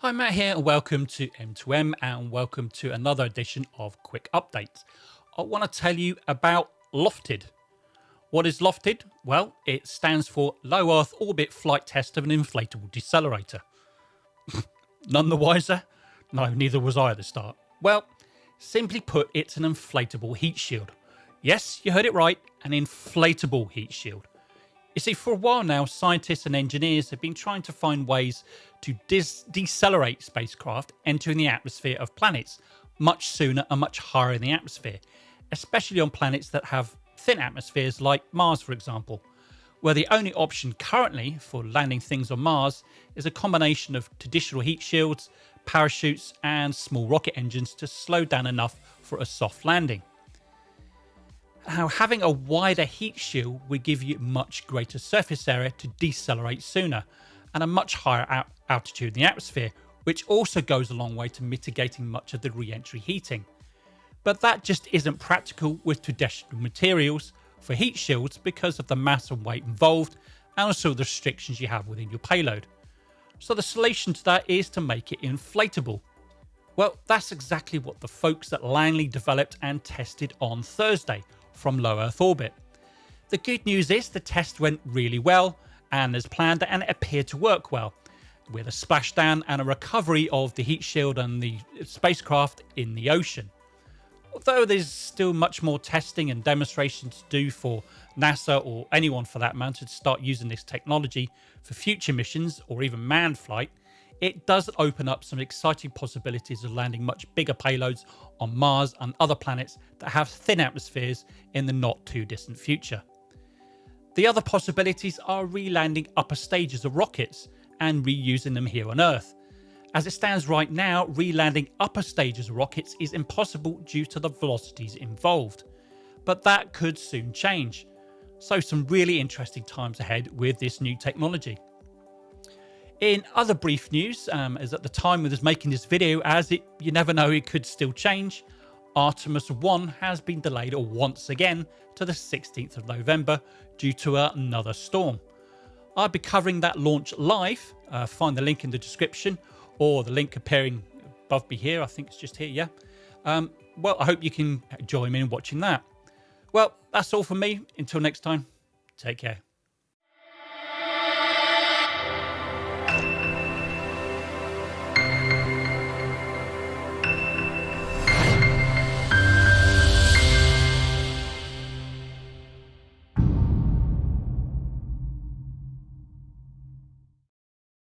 Hi, Matt here, and welcome to M2M, and welcome to another edition of Quick Updates. I want to tell you about LOFTID. What is LOFTID? Well, it stands for Low Earth Orbit Flight Test of an Inflatable Decelerator. None the wiser? No, neither was I at the start. Well, simply put, it's an inflatable heat shield. Yes, you heard it right, an inflatable heat shield. You see, for a while now, scientists and engineers have been trying to find ways to decelerate spacecraft entering the atmosphere of planets much sooner and much higher in the atmosphere, especially on planets that have thin atmospheres like Mars, for example, where the only option currently for landing things on Mars is a combination of traditional heat shields, parachutes, and small rocket engines to slow down enough for a soft landing. How having a wider heat shield would give you much greater surface area to decelerate sooner and a much higher altitude in the atmosphere, which also goes a long way to mitigating much of the re-entry heating but that just isn't practical with traditional materials for heat shields because of the mass and weight involved and also the restrictions you have within your payload. So the solution to that is to make it inflatable. Well, that's exactly what the folks at Langley developed and tested on Thursday from low Earth orbit. The good news is the test went really well and as planned and it appeared to work well with a splashdown and a recovery of the heat shield and the spacecraft in the ocean. Although there's still much more testing and demonstration to do for NASA or anyone for that matter to start using this technology for future missions or even manned flight, it does open up some exciting possibilities of landing much bigger payloads on Mars and other planets that have thin atmospheres in the not too distant future. The other possibilities are re-landing upper stages of rockets and reusing them here on Earth, as it stands right now, re-landing upper stages of rockets is impossible due to the velocities involved. But that could soon change. So some really interesting times ahead with this new technology. In other brief news, um, as at the time of us making this video, as it you never know, it could still change, Artemis 1 has been delayed once again to the 16th of November due to another storm. I'll be covering that launch live, uh, find the link in the description, or the link appearing above me here. I think it's just here, yeah. Um, well, I hope you can join me in watching that. Well, that's all from me. Until next time, take care.